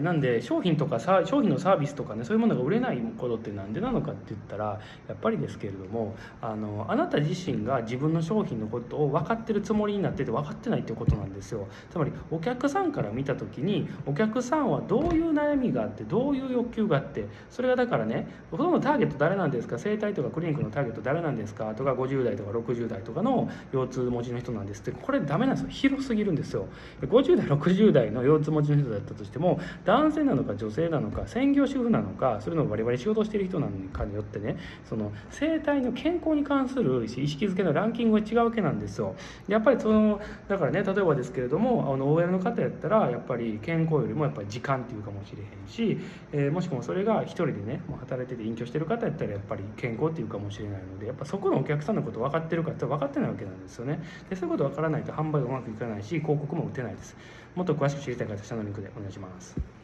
なんで商品とかさ商品のサービスとかねそういうものが売れないことってなんでなのかって言ったらやっぱりですけれどもあのあなた自身が自分の商品のことを分かってるつもりになってて分かってないってことなんですよ。つまりお客さんから見た時にお客さんはどういう悩みがあってどういう欲求があってそれがだからねほとんどターゲット誰なんですか？整体とかクリニックのターゲット誰なんですか？とか50代とか60代とかの腰痛持ちの人なんですって。これダメなんですよ。広すぎるんですよ。50代60代の腰痛持ちの人だったとしても男性なのか女性なのか専業主婦なのかそれのバリバリ仕事してる人なのかによってねその生体の健康に関する意識づけのランキングが違うわけなんですよ。やっぱりそのだからね例えばですけれどもあの OL の方やったらやっぱり健康よりもやっぱり時間っていうかもしれへんし、えー、もしくはそれが一人でねもう働いてて隠居してる方やったらやっぱり健康っていうかもしれないのでやっぱそこのお客さんのこと分かってるかって分かってないわけなんですよね。でそういうこと分からないと販売がうまくいかないし広告も打てないです。もっと詳しく知りたい方下のリンクでお願いします。